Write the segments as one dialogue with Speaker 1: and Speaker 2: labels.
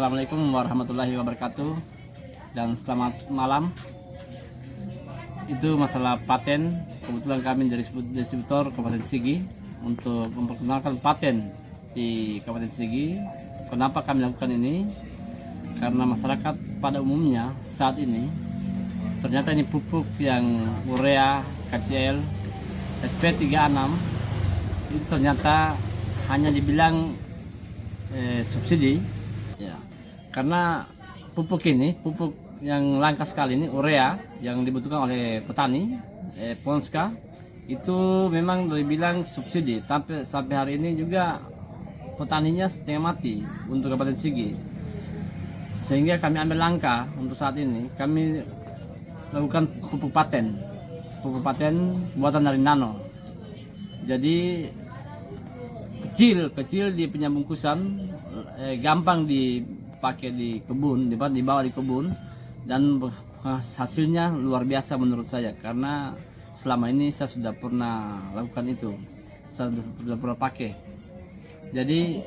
Speaker 1: Assalamualaikum warahmatullahi wabarakatuh dan selamat malam. Itu masalah paten. Kebetulan kami dari distributor Kabupaten Sigi untuk memperkenalkan paten di Kabupaten Sigi. Kenapa kami lakukan ini? Karena masyarakat pada umumnya saat ini ternyata ini pupuk yang urea, KCL, SP36 itu ternyata hanya dibilang eh, subsidi ya karena pupuk ini pupuk yang langka sekali ini urea yang dibutuhkan oleh petani eh, Ponska itu memang dibilang subsidi. Sampai sampai hari ini juga petaninya setengah mati untuk Kabupaten Sigi. Sehingga kami ambil langkah untuk saat ini. Kami lakukan pupuk paten. Pupuk paten buatan dari nano. Jadi kecil kecil di punya bungkusan eh, gampang dipakai di kebun di dibawa di kebun. Dan hasilnya luar biasa menurut saya karena selama ini saya sudah pernah lakukan itu. Saya sudah pernah pakai. Jadi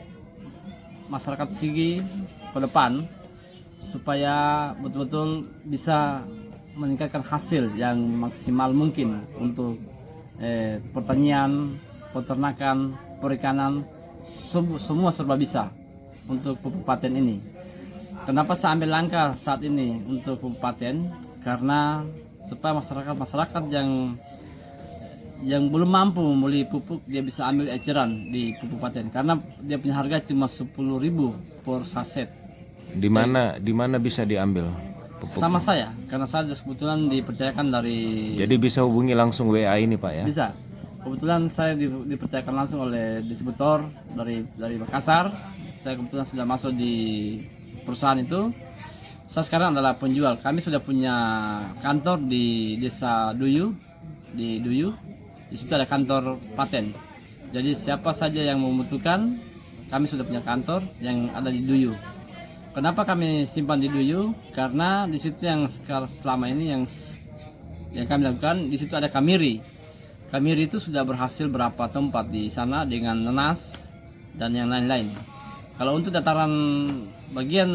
Speaker 1: masyarakat Sigi ke depan supaya betul-betul bisa meningkatkan hasil yang maksimal mungkin untuk eh, pertanian, peternakan, perikanan, semua serba bisa untuk pupuk paten ini. Kenapa saya ambil langkah saat ini untuk pupuk paten? Karena supaya masyarakat-masyarakat yang yang belum mampu membeli pupuk dia bisa ambil eceran di pupuk paten karena dia punya harga cuma 10.000 per saset.
Speaker 2: Di mana di mana bisa diambil?
Speaker 1: pupuk? Sama saya karena saya kebetulan dipercayakan dari
Speaker 2: Jadi bisa hubungi langsung WA ini Pak ya?
Speaker 1: Bisa. Kebetulan saya di, dipercayakan langsung oleh distributor dari dari Makassar. Saya kebetulan sudah masuk di perusahaan itu. Saya sekarang adalah penjual. Kami sudah punya kantor di Desa Duyu di Duyu. Di situ ada kantor paten. Jadi siapa saja yang membutuhkan, kami sudah punya kantor yang ada di Duyu. Kenapa kami simpan di Duyu? Karena di situ yang selama ini yang yang kami lakukan di situ ada kamiri Kamiri itu sudah berhasil berapa tempat di sana dengan nenas dan yang lain-lain. Kalau untuk dataran bagian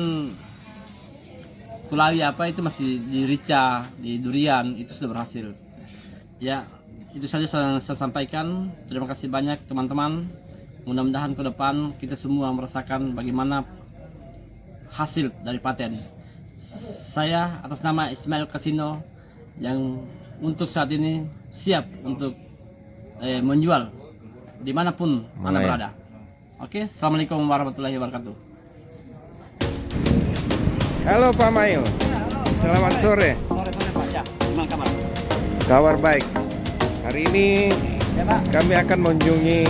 Speaker 1: Kulawi apa itu masih di Rica, di Durian itu sudah berhasil. Ya, itu saja saya, saya sampaikan. Terima kasih banyak teman-teman. Mudah-mudahan ke depan kita semua merasakan bagaimana hasil dari paten. Saya atas nama Ismail Kasino yang untuk saat ini siap untuk eh, menjual di mana pun mana, mana ya? berada. Oke, assalamualaikum warahmatullahi wabarakatuh.
Speaker 2: Halo Pak Mail. Selamat sore.
Speaker 1: Sore sore Pak. Ya, gimana kabar?
Speaker 2: Kabar baik. Hari ini kami akan mengunjungi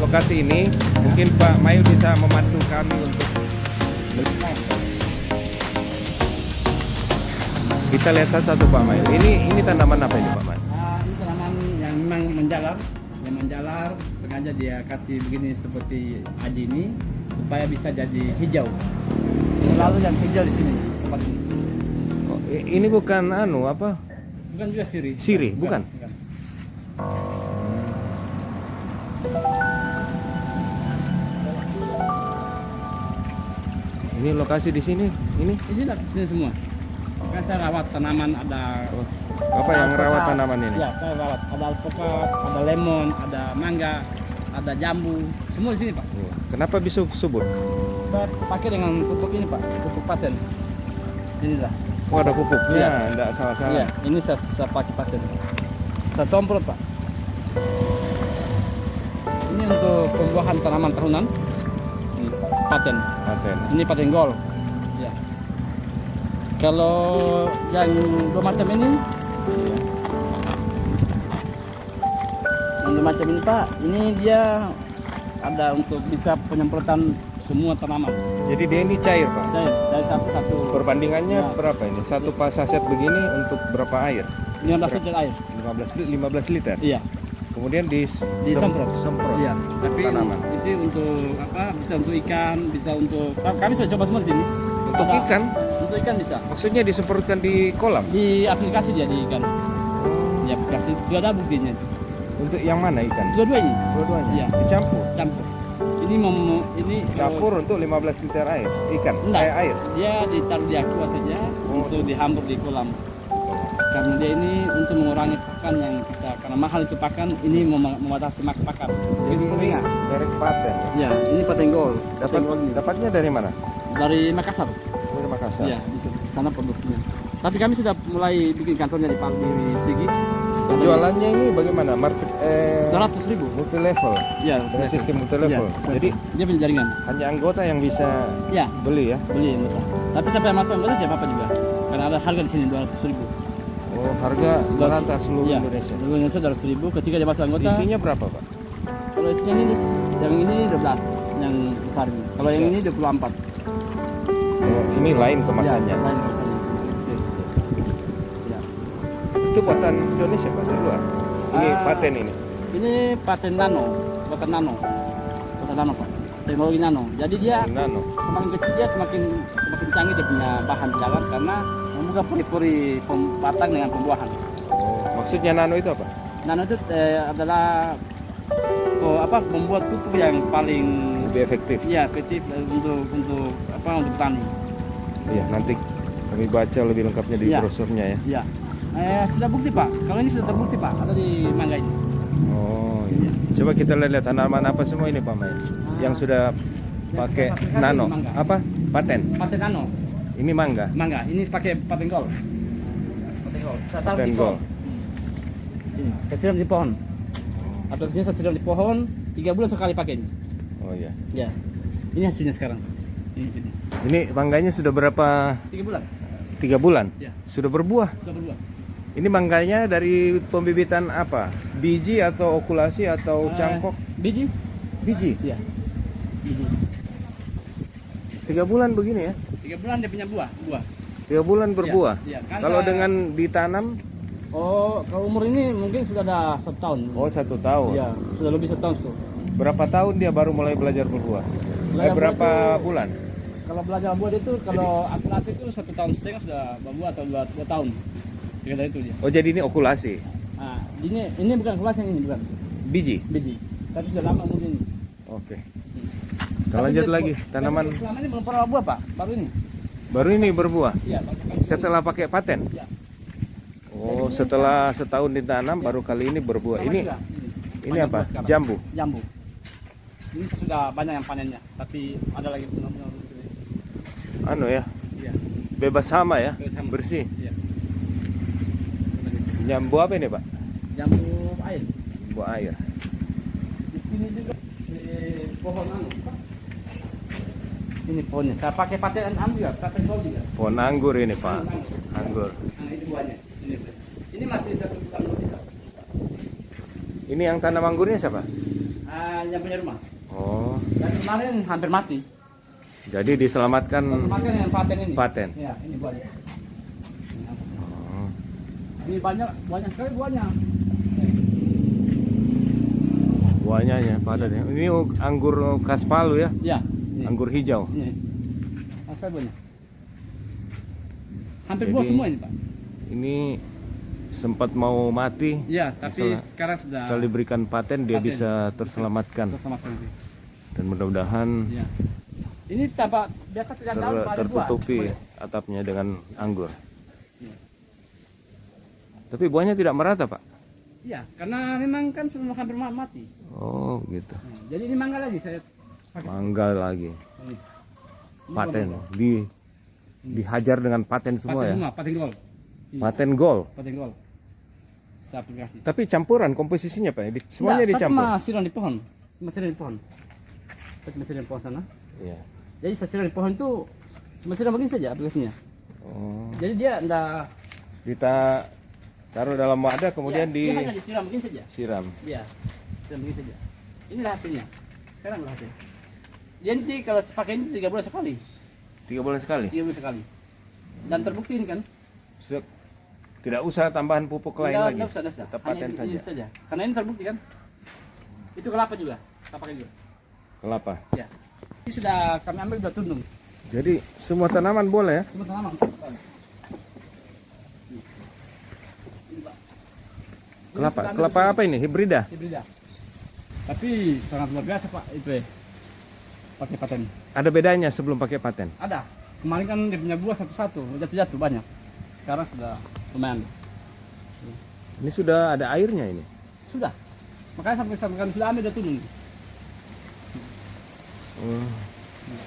Speaker 2: lokasi ini. Mungkin Pak Mail bisa membantu kami untuk kita lihat satu Pak Mail. Ini ini tanaman apa ini Pak Mail?
Speaker 1: memang menjalar yang menjalar sengaja dia kasih begini seperti aji ini supaya bisa jadi hijau lalu yang hijau di sini tempat ini
Speaker 2: oh, ini bukan anu apa
Speaker 1: bukan juga siri
Speaker 2: siri bukan, bukan. Ini lokasi di sini, ini?
Speaker 1: Ini di sini semua. Kan saya rawat tanaman ada
Speaker 2: oh. Apa yang rawat tanaman ini?
Speaker 1: Ya, saya rawat. Ada alpukat, ada lemon, ada mangga, ada jambu, semua di sini, Pak.
Speaker 2: Oh, kenapa bisa subur?
Speaker 1: Pakai dengan pupuk ini, Pak, pupuk paten. Inilah.
Speaker 2: Oh, ada pupuknya, ya. enggak salah-salah. Iya,
Speaker 1: ini saya, saya pakai paten. Saya semprot, Pak. Ini untuk pembuahan tanaman tahunan. Ini paten. Paten. Ini paten gold. Ya. Kalau yang dua macam ini ini macam ini Pak, ini dia ada untuk bisa penyemprotan semua tanaman.
Speaker 2: Jadi dia ini cair Pak?
Speaker 1: Cair, cair satu-satu.
Speaker 2: Perbandingannya ya. berapa ini? Satu pas saset begini untuk berapa air?
Speaker 1: 15 liter air.
Speaker 2: 15, 15 liter?
Speaker 1: Iya.
Speaker 2: Kemudian di
Speaker 1: disemprot.
Speaker 2: Semprot.
Speaker 1: Iya. Tapi tanaman. itu untuk apa? Bisa untuk ikan, bisa untuk kami sudah coba semua di sini.
Speaker 2: Untuk Ada, ikan?
Speaker 1: Untuk ikan bisa.
Speaker 2: Maksudnya disemprotkan di kolam?
Speaker 1: Di aplikasi dia di ikan. Di aplikasi sudah ada buktinya.
Speaker 2: Untuk yang mana ikan?
Speaker 1: Dua-duanya.
Speaker 2: Dua-duanya?
Speaker 1: Iya.
Speaker 2: Dicampur?
Speaker 1: Campur. Ini mau ini
Speaker 2: Dapur untuk 15 liter air, ikan,
Speaker 1: Enggak.
Speaker 2: eh, air.
Speaker 1: dia ditaruh di aqua saja
Speaker 2: Oh.
Speaker 1: untuk dihambur di kolam. Karena dia ini untuk mengurangi pakan yang kita karena mahal itu pakan ini mem- membatasi mak pakan.
Speaker 2: Jadi ini merek paten. ya.
Speaker 1: Ya, ini patenggol.
Speaker 2: Dapat,
Speaker 1: Patenggol ini.
Speaker 2: dapatnya dari mana?
Speaker 1: dari Makassar.
Speaker 2: Dari Makassar.
Speaker 1: Iya, di sana produksinya. Tapi kami sudah mulai bikin kantornya di Pal di Sigi.
Speaker 2: Penjualannya ini bagaimana? Market eh,
Speaker 1: 200 ribu.
Speaker 2: multi level.
Speaker 1: Ya,
Speaker 2: Dengan sistem multi level.
Speaker 1: Iya,
Speaker 2: Jadi
Speaker 1: dia punya jaringan.
Speaker 2: hanya anggota yang bisa
Speaker 1: Ya,
Speaker 2: beli ya.
Speaker 1: beli anggota. Tapi sampai yang masuk anggota tidak apa-apa juga. Karena ada harga di sini 200 ribu.
Speaker 2: Oh, harga merata seluruh
Speaker 1: Iya,
Speaker 2: Indonesia.
Speaker 1: Seluruh Indonesia 200 ribu. Ketika dia masuk anggota,
Speaker 2: Isinya berapa, Pak?
Speaker 1: kalau isinya ini yang ini 12 yang besar ini. Kalau yang ini 24.
Speaker 2: Oh, ini lain kemasannya.
Speaker 1: Ya, lain kemasannya.
Speaker 2: Itu buatan Indonesia, Pak, dari luar. Ini
Speaker 1: Ah.
Speaker 2: paten ini.
Speaker 1: Ini paten nano, bukan nano. Bukan nano, Pak. Teknologi nano. Jadi dia
Speaker 2: nano.
Speaker 1: semakin kecil dia semakin semakin canggih dia punya bahan jalan karena membuka puri-puri pem- batang dengan pembuahan.
Speaker 2: Oh, maksudnya nano itu apa?
Speaker 1: Nano itu eh, adalah oh, apa membuat pupuk yang paling
Speaker 2: Lebih efektif.
Speaker 1: ya efektif eh, untuk untuk apa untuk petani.
Speaker 2: Iya, nanti kami baca lebih lengkapnya di
Speaker 1: Iya.
Speaker 2: brosurnya ya.
Speaker 1: Ya. Eh, sudah bukti pak. Kalau ini sudah terbukti pak. Ada di mangga ini.
Speaker 2: Oh, iya. Coba kita lihat tanaman apa semua ini, Pak Mai. Yang sudah pakai nano. Apa? Paten.
Speaker 1: Paten nano,
Speaker 2: Ini mangga.
Speaker 1: mangga. Ini pakai paten gold. Paten gold. Saya taruh
Speaker 2: Paten
Speaker 1: di pohon. Ini, saya di pohon. Aplikasinya saya di pohon. Tiga bulan sekali pakai ini.
Speaker 2: Oh iya.
Speaker 1: Ya. Ini hasilnya sekarang. Ini sini.
Speaker 2: Ini mangganya sudah berapa?
Speaker 1: Tiga bulan.
Speaker 2: Tiga bulan.
Speaker 1: Ya.
Speaker 2: Sudah berbuah.
Speaker 1: Sudah berdua.
Speaker 2: Ini mangganya dari pembibitan apa? Biji atau okulasi atau
Speaker 1: Eh,
Speaker 2: cangkok?
Speaker 1: Biji?
Speaker 2: Biji.
Speaker 1: Iya. Biji.
Speaker 2: Tiga bulan begini ya?
Speaker 1: Tiga bulan dia punya buah. Buah.
Speaker 2: Tiga bulan berbuah.
Speaker 1: Iya, kan
Speaker 2: Kalau
Speaker 1: saya-
Speaker 2: dengan ditanam,
Speaker 1: Oh, kalau umur ini mungkin sudah ada satu tahun.
Speaker 2: oh satu tahun.
Speaker 1: Iya, sudah lebih satu tahun tuh.
Speaker 2: Berapa tahun dia baru mulai belajar berbuah? Eh,
Speaker 1: Belajar
Speaker 2: berapa bulan?
Speaker 1: Kalau belajar buah itu kalau akurasi itu satu tahun setengah sudah berbuah atau dua, dua tahun. Itu dia.
Speaker 2: Oh jadi ini okulasi,
Speaker 1: Nah, ini ini bukan kelas yang ini bukan
Speaker 2: biji.
Speaker 1: biji. Tapi sudah lama ini.
Speaker 2: Oke. Kita
Speaker 1: Tapi
Speaker 2: lanjut
Speaker 1: dia-
Speaker 2: lagi tanaman
Speaker 1: Selama ini belum pernah buah pak, baru ini.
Speaker 2: baru ini berbuah.
Speaker 1: Iya.
Speaker 2: Setelah pakai paten.
Speaker 1: Iya.
Speaker 2: Oh setelah setahun ditanam baru kali ini berbuah.
Speaker 1: Sama
Speaker 2: Ini
Speaker 1: juga,
Speaker 2: ini
Speaker 1: Banyak
Speaker 2: apa? Jambu.
Speaker 1: Jambu. Ini sudah banyak yang panennya, tapi ada lagi benar-benar.
Speaker 2: Anu ya,
Speaker 1: Iya.
Speaker 2: bebas hama ya,
Speaker 1: Bebas hama.
Speaker 2: bersih. Jambu apa ini pak?
Speaker 1: Jambu air.
Speaker 2: Buah air.
Speaker 1: Di sini juga di pohon anu. Ini pohonnya. Saya pakai paten anu juga, paten gold juga.
Speaker 2: Pohon anggur ini pak. Anggur.
Speaker 1: Nah, itu buahnya. Ini, ini masih satu tahun. Pak.
Speaker 2: Ini yang tanam anggurnya siapa?
Speaker 1: Ah, yang punya rumah.
Speaker 2: Oh,
Speaker 1: Dan kemarin hampir mati.
Speaker 2: jadi diselamatkan.
Speaker 1: Makan yang paten ini.
Speaker 2: Paten.
Speaker 1: Ya, ini buahnya. Ini banyak, banyak sekali buahnya.
Speaker 2: Buahnya ya padat ya. Ini anggur khas Palu ya,
Speaker 1: Ya. Ini.
Speaker 2: anggur hijau.
Speaker 1: Ini. Apa buahnya? Hampir
Speaker 2: Jadi-
Speaker 1: buah semua ini, Pak.
Speaker 2: Ini sempat mau mati.
Speaker 1: Ya, tapi
Speaker 2: Misalnya,
Speaker 1: sekarang sudah
Speaker 2: Setelah diberikan paten dia
Speaker 1: Paten.
Speaker 2: bisa terselamatkan
Speaker 1: sekali.
Speaker 2: dan mudah-mudahan
Speaker 1: Ya. Ini tapak biasa tidak
Speaker 2: ter-
Speaker 1: buah.
Speaker 2: tertutupi
Speaker 1: Boleh.
Speaker 2: atapnya dengan anggur. Tapi buahnya tidak merata pak.
Speaker 1: Iya, karena memang kan semua hampir ma- mati.
Speaker 2: Oh gitu.
Speaker 1: Nah, jadi ini mangga lagi saya pakai.
Speaker 2: Mangga lagi.
Speaker 1: Ini. Ini
Speaker 2: Paten di dihajar dengan paten semua
Speaker 1: paten
Speaker 2: ya.
Speaker 1: semua, paten gold. Iya,
Speaker 2: Paten gold.
Speaker 1: paten gold. Saya aplikasi.
Speaker 2: Tapi campuran komposisinya pak. Di- Semuanya
Speaker 1: Nggak,
Speaker 2: dicampur.
Speaker 1: cuma siram di pohon. Siram di pohon. Siram di pohon sana.
Speaker 2: Iya.
Speaker 1: Jadi saya siram di pohon itu cuma siram begini saja aplikasinya.
Speaker 2: Oh.
Speaker 1: Jadi dia enggak
Speaker 2: Kita taruh dalam wadah kemudian
Speaker 1: ya, dia hanya
Speaker 2: disiram.
Speaker 1: begini saja. Iya, siram begini saja. Inilah hasilnya. Sekarang lah hasil. Nanti kalau pakai ini tiga bulan sekali,
Speaker 2: Tiga bulan sekali.
Speaker 1: tiga bulan sekali. Dan terbukti ini kan?
Speaker 2: Sudah tidak usah tambahan pupuk lain lagi.
Speaker 1: nggak usah, usah.
Speaker 2: Tetap paten saja.
Speaker 1: ini saja. Karena ini terbukti kan? Itu kelapa juga, kita pakai juga.
Speaker 2: Kelapa.
Speaker 1: Ya. Ini sudah kami ambil sudah tundung.
Speaker 2: Jadi semua tanaman boleh ya?
Speaker 1: Cuma tanaman. Ini, Pak. Ini
Speaker 2: Kelapa.
Speaker 1: sudah
Speaker 2: Kelapa apa ini? Hibrida.
Speaker 1: Hibrida. Tapi sangat luar biasa Pak itu ya. pakai paten.
Speaker 2: Ada bedanya sebelum pakai paten?
Speaker 1: Ada. Kemarin kan dia punya buah satu-satu, jatuh-jatuh banyak. Sekarang sudah lumayan.
Speaker 2: Ini sudah ada airnya ini.
Speaker 1: Sudah. Makanya sampai sampai kan sudah ambil dia turun.
Speaker 2: Hmm.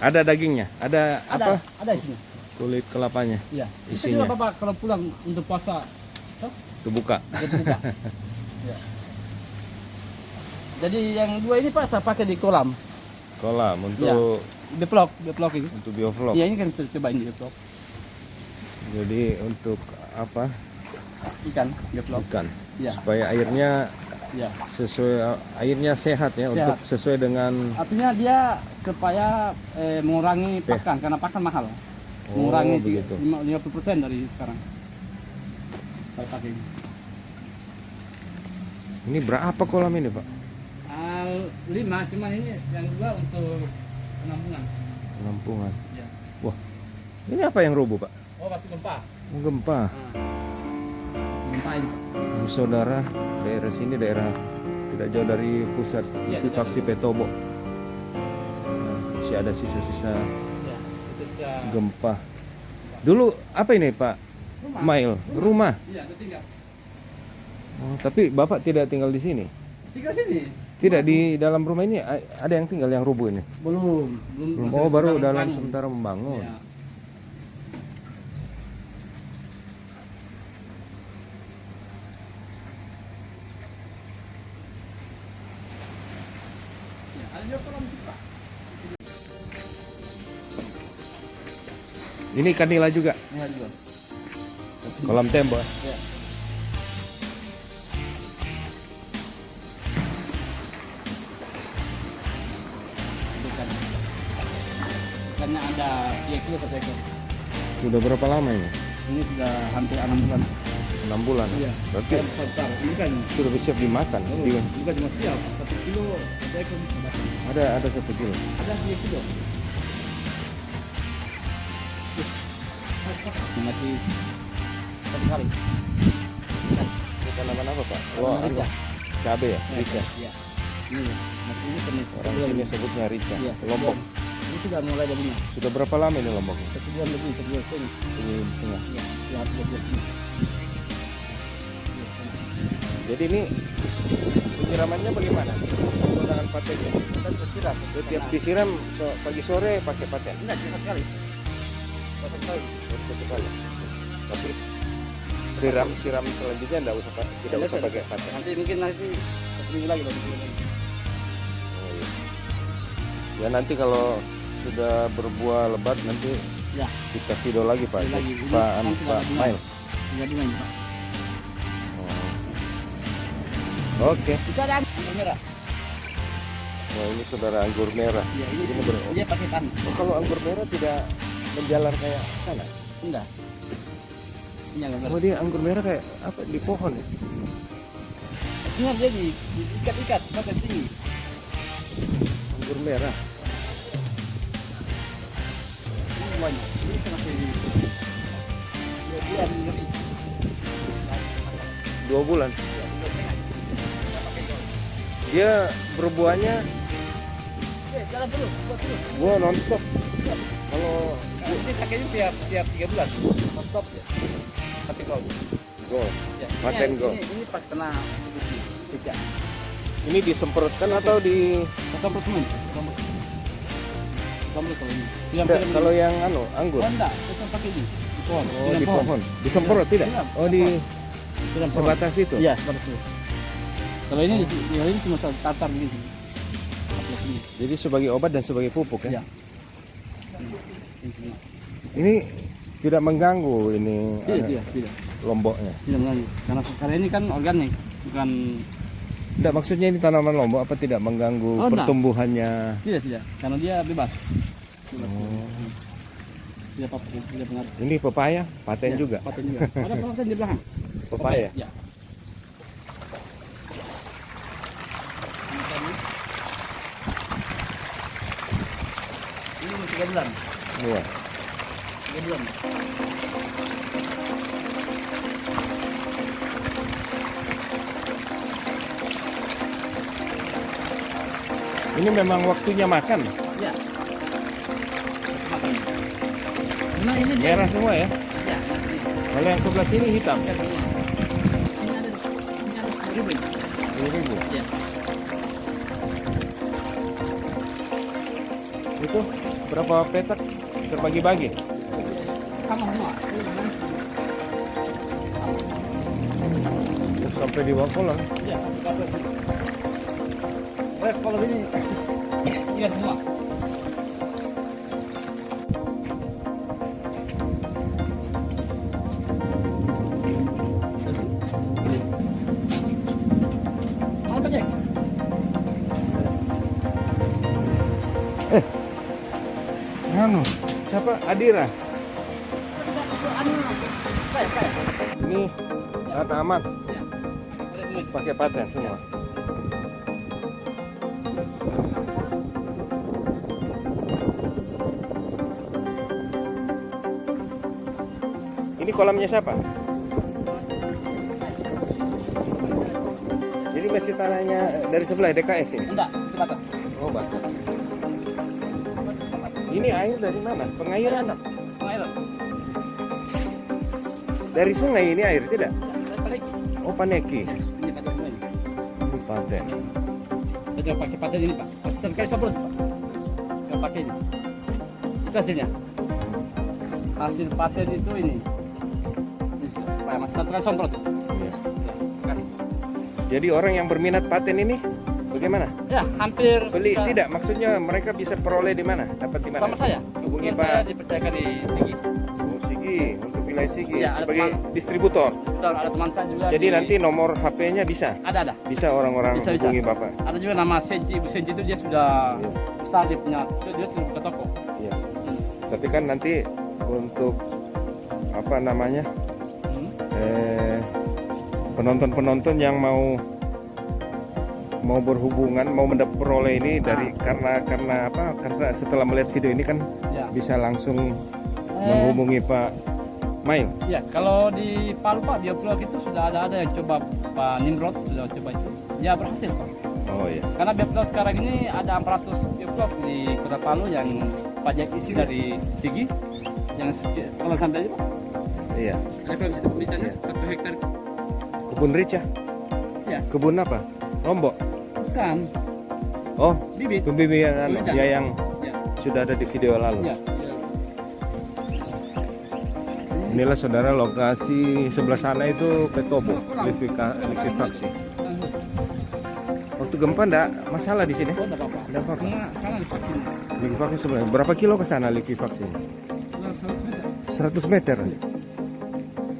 Speaker 2: Ada dagingnya, ada,
Speaker 1: Ada,
Speaker 2: apa?
Speaker 1: ada isinya.
Speaker 2: Kulit kelapanya
Speaker 1: Iya.
Speaker 2: Isinya.
Speaker 1: juga Bapak kalau pulang untuk puasa,
Speaker 2: kebuka.
Speaker 1: dia buka. ya. Jadi yang dua ini Pak saya pakai di kolam.
Speaker 2: Kolam
Speaker 1: Iya.
Speaker 2: untuk
Speaker 1: Deplok, deplok itu.
Speaker 2: untuk biovlog.
Speaker 1: Iya ini kan kita cobain di deplok.
Speaker 2: Jadi untuk apa?
Speaker 1: Ikan, deplok.
Speaker 2: Ikan.
Speaker 1: Iya.
Speaker 2: Supaya airnya
Speaker 1: Iya.
Speaker 2: sesuai airnya sehat ya untuk sesuai dengan
Speaker 1: Artinya dia supaya eh, mengurangi
Speaker 2: Oke.
Speaker 1: pakan karena pakan mahal.
Speaker 2: Oh,
Speaker 1: mengurangi
Speaker 2: begitu.
Speaker 1: lima- 50% dari sekarang. Ini.
Speaker 2: ini berapa kolam ini, Pak?
Speaker 1: Al lima, cuman ini yang dua untuk penampungan.
Speaker 2: Penampungan.
Speaker 1: Ya.
Speaker 2: Wah. Ini apa yang rubuh, Pak?
Speaker 1: Oh, batu gempa.
Speaker 2: Gempa.
Speaker 1: Nah. Gempa ini.
Speaker 2: Ini saudara, daerah sini daerah tidak jauh dari pusat
Speaker 1: Iya,
Speaker 2: likuifaksi Petobo. Nah, masih ada sisa-sisa
Speaker 1: Ya.
Speaker 2: Gempa. Dulu apa ini, Pak?
Speaker 1: Rumah.
Speaker 2: Mail, rumah.
Speaker 1: Iya, itu tinggal.
Speaker 2: Oh, tapi Bapak tidak tinggal di sini.
Speaker 1: Tinggal sini.
Speaker 2: Tidak di dalam rumah ini ada yang tinggal yang rubuh ini.
Speaker 1: Belum, belum.
Speaker 2: Oh, baru
Speaker 1: sedang
Speaker 2: dalam sementara membangun.
Speaker 1: Iya. Ya.
Speaker 2: Ini kanila juga,
Speaker 1: Iya juga.
Speaker 2: Kolam tembok.
Speaker 1: Ya. Ikannya ada 3 kilo satu ekor.
Speaker 2: Sudah berapa lama ini?
Speaker 1: Ini sudah hampir 6 bulan.
Speaker 2: 6 bulan.
Speaker 1: Iya.
Speaker 2: Berarti
Speaker 1: Ikan besar. Ini kan
Speaker 2: sudah siap dimakan.
Speaker 1: oh,
Speaker 2: Di-
Speaker 1: bukan cuma siap, satu kilo satu ekor.
Speaker 2: ada ada satu kilo.
Speaker 1: Ada 3 kilo. Masih satu kali.
Speaker 2: Ini tanaman apa Pak?
Speaker 1: Tanaman
Speaker 2: Oh,
Speaker 1: rica.
Speaker 2: cabe ya,
Speaker 1: Ya,
Speaker 2: rica.
Speaker 1: Iya. Ini, masih ini jenis
Speaker 2: Orang sini sebutnya rica.
Speaker 1: Iya,
Speaker 2: Lombok.
Speaker 1: Ini sudah mulai begini.
Speaker 2: Sudah berapa lama ini lombok?
Speaker 1: Satu bulan lebih, satu bulan setengah.
Speaker 2: Ini setengah.
Speaker 1: Iya, ya, dua bulan lebih.
Speaker 2: Jadi ini penyiramannya bagaimana? Menggunakan patennya.
Speaker 1: Kita tersiram.
Speaker 2: Setiap disiram so- pagi sore pakai paten.
Speaker 1: Enggak, sekali. Satu kali.
Speaker 2: Baru satu kali. Tapi siram siram selanjutnya tidak usah pa- tidak usah pakai paten.
Speaker 1: Nanti mungkin nanti satu minggu lagi, lagi.
Speaker 2: Oh, iya. Ya nanti kalau sudah berbuah lebat nanti
Speaker 1: Ya.
Speaker 2: kita video lagi Pak.
Speaker 1: Lagi. Ini
Speaker 2: Pak
Speaker 1: kan
Speaker 2: Anu, Pak. Mail.
Speaker 1: Bunga ini, Pak.
Speaker 2: Oh. Oke.
Speaker 1: Itu ada anggur merah.
Speaker 2: Wah ini saudara anggur merah.
Speaker 1: Iya, ini,
Speaker 2: Ini ber-
Speaker 1: dia pakai tanah.
Speaker 2: Oh, kalau anggur merah tidak menjalar kayak sana.
Speaker 1: Enggak. Ini anggur merah.
Speaker 2: Oh dia anggur merah kayak apa di pohon ya?
Speaker 1: Artinya dia di, ikat-ikat, sampai tinggi.
Speaker 2: Anggur merah.
Speaker 1: Ini banyak. Ini masih dua bulan lebih.
Speaker 2: Dua bulan. Dia berbuahnya
Speaker 1: Eh, jalan dulu, buat
Speaker 2: buah nonstop. Kalau
Speaker 1: Nah, ini pakainya tiap tiap tiga bulan. Non stop ya. Tapi kalau
Speaker 2: gol,
Speaker 1: ya.
Speaker 2: Paten
Speaker 1: ini,
Speaker 2: gol.
Speaker 1: Ini, ini pas kena biji.
Speaker 2: ini disemprotkan atau di
Speaker 1: semua. Sampai. Sampai kalau ini. Yang
Speaker 2: Tidak, kalau yang anu anggur.
Speaker 1: Oh, enggak, kita pakai ini. Di pohon.
Speaker 2: Oh di pohon. Disemprot tidak? Oh di sebatas itu.
Speaker 1: Iya, sebatas itu. Kalau ini yang ini cuma tatar begini.
Speaker 2: Jadi sebagai obat dan sebagai pupuk ya.
Speaker 1: Iya. Ini.
Speaker 2: Tidak mengganggu ini
Speaker 1: Tidak,
Speaker 2: eh,
Speaker 1: tidak, tidak.
Speaker 2: lomboknya.
Speaker 1: Tidak mengganggu. Karena karena ini kan organik, bukan
Speaker 2: Tidak maksudnya ini tanaman lombok apa tidak mengganggu
Speaker 1: Oh,
Speaker 2: pertumbuhannya?
Speaker 1: tidak tidak. Karena dia bebas. Bebas.
Speaker 2: Oh.
Speaker 1: Tidak apa-apa, tidak pengaruh.
Speaker 2: Ini pepaya, paten
Speaker 1: Ya,
Speaker 2: juga.
Speaker 1: Paten juga. Ada paten di belakang.
Speaker 2: Pepaya.
Speaker 1: Ya. Ini tiga bulan.
Speaker 2: Iya.
Speaker 1: Tiga bulan.
Speaker 2: Ini memang waktunya makan.
Speaker 1: Ya. Nah, ini dia.
Speaker 2: Merah semua ya.
Speaker 1: Ya.
Speaker 2: Kalau yang sebelah sini hitam.
Speaker 1: Ini ada ini ada sepuluh ribu. ini.
Speaker 2: 10.000.
Speaker 1: Ya.
Speaker 2: Itu berapa petak terbagi-bagi? Sampai di bawah kolam.
Speaker 1: Ya, kabel. Eh, kalau ini iya semua.
Speaker 2: Anu, siapa? Adira. Data aman,
Speaker 1: Ya.
Speaker 2: Pakai paten semua. Ini kolamnya siapa? Jadi masih tanahnya dari sebelah DKS ini.
Speaker 1: Enggak, itu batas.
Speaker 2: Oh, batas. Ini air dari mana? Pengairan?
Speaker 1: Pengairan.
Speaker 2: Dari sungai ini air tidak?
Speaker 1: Balik.
Speaker 2: Oh, Paneki.
Speaker 1: Ini semua ini.
Speaker 2: Paten.
Speaker 1: Saya pakai paten ini, Pak. Sekali semprot, Pak. Saya pakai ini. Itu hasilnya. Hasil paten itu ini. Pak, Mas, satu kali semprot.
Speaker 2: Iya. Jadi orang yang berminat paten ini bagaimana?
Speaker 1: Ya, hampir
Speaker 2: Beli
Speaker 1: sudah
Speaker 2: tidak? Maksudnya mereka bisa peroleh di mana? Dapat di mana?
Speaker 1: sama saya.
Speaker 2: Hubungi Pak
Speaker 1: saya dipercayakan di sini.
Speaker 2: Bu
Speaker 1: Iya, ada
Speaker 2: sebagai
Speaker 1: teman.
Speaker 2: distributor.
Speaker 1: Betul, ada teman saya juga.
Speaker 2: Jadi
Speaker 1: di-
Speaker 2: nanti nomor HP-nya bisa?
Speaker 1: ada ada.
Speaker 2: Bisa orang-orang
Speaker 1: Bisa, bisa.
Speaker 2: hubungi Bapak?
Speaker 1: Ada juga nama Senji, Ibu Senji itu dia sudah besar dia punya, dia sudah buka toko.
Speaker 2: Iya.
Speaker 1: Hmm.
Speaker 2: Tapi kan nanti untuk apa namanya?
Speaker 1: Hmm.
Speaker 2: eh, penonton-penonton yang mau mau berhubungan mau mendapat peroleh ini dari karena karena apa karena setelah melihat video ini kan
Speaker 1: Ya.
Speaker 2: bisa langsung
Speaker 1: Eh,
Speaker 2: menghubungi Pak Mail
Speaker 1: Ya, kalau di Palu Pak, bioblog itu sudah ada ada yang coba Pak Nimrod sudah coba itu. Ya berhasil Pak.
Speaker 2: oh iya
Speaker 1: Karena bioblog sekarang ini ada 400 bioblog di Kota Palu yang pajak isi dari Sigi yang kalau santai aja Pak.
Speaker 2: iya
Speaker 1: Ada kalau situ satu hektar.
Speaker 2: kebun rica
Speaker 1: Ya.
Speaker 2: kebun apa lombok
Speaker 1: Bukan
Speaker 2: oh
Speaker 1: bibit.
Speaker 2: pembibitan
Speaker 1: Pembibitan.
Speaker 2: ya yang
Speaker 1: Ya.
Speaker 2: sudah ada di video lalu
Speaker 1: Ya.
Speaker 2: Inilah saudara lokasi sebelah sana itu Petobo likuifaksi waktu gempa enggak masalah di sini?
Speaker 1: Enggak apa-apa.
Speaker 2: Likuifaksi sebenarnya berapa kilo ke sana likuifaksi 100 meter.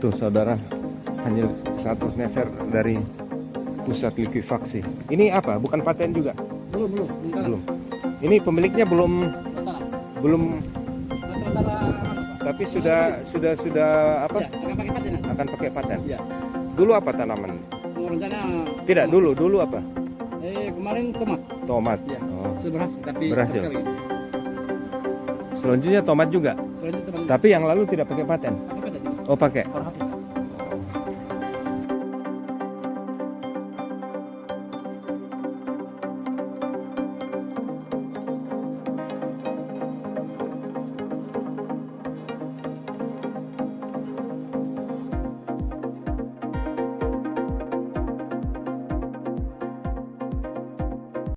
Speaker 2: Tuh saudara. Hanya 100 meter dari pusat likuifaksi ini apa? Bukan paten juga?
Speaker 1: Belum, belum.
Speaker 2: Belum. Ini pemiliknya belum belum tapi sudah sudah sudah apa
Speaker 1: Ya, akan pakai paten.
Speaker 2: akan pakai paten
Speaker 1: Ya.
Speaker 2: dulu apa tanaman
Speaker 1: rencana
Speaker 2: tidak dulu dulu apa
Speaker 1: Eh, kemarin tomat.
Speaker 2: tomat
Speaker 1: Ya.
Speaker 2: oh.
Speaker 1: Berhasil, tapi
Speaker 2: Berhasil.
Speaker 1: sekali.
Speaker 2: selanjutnya tomat juga
Speaker 1: Selanjutnya teman
Speaker 2: tapi yang lalu tidak pakai paten
Speaker 1: pakai paten.
Speaker 2: oh pakai.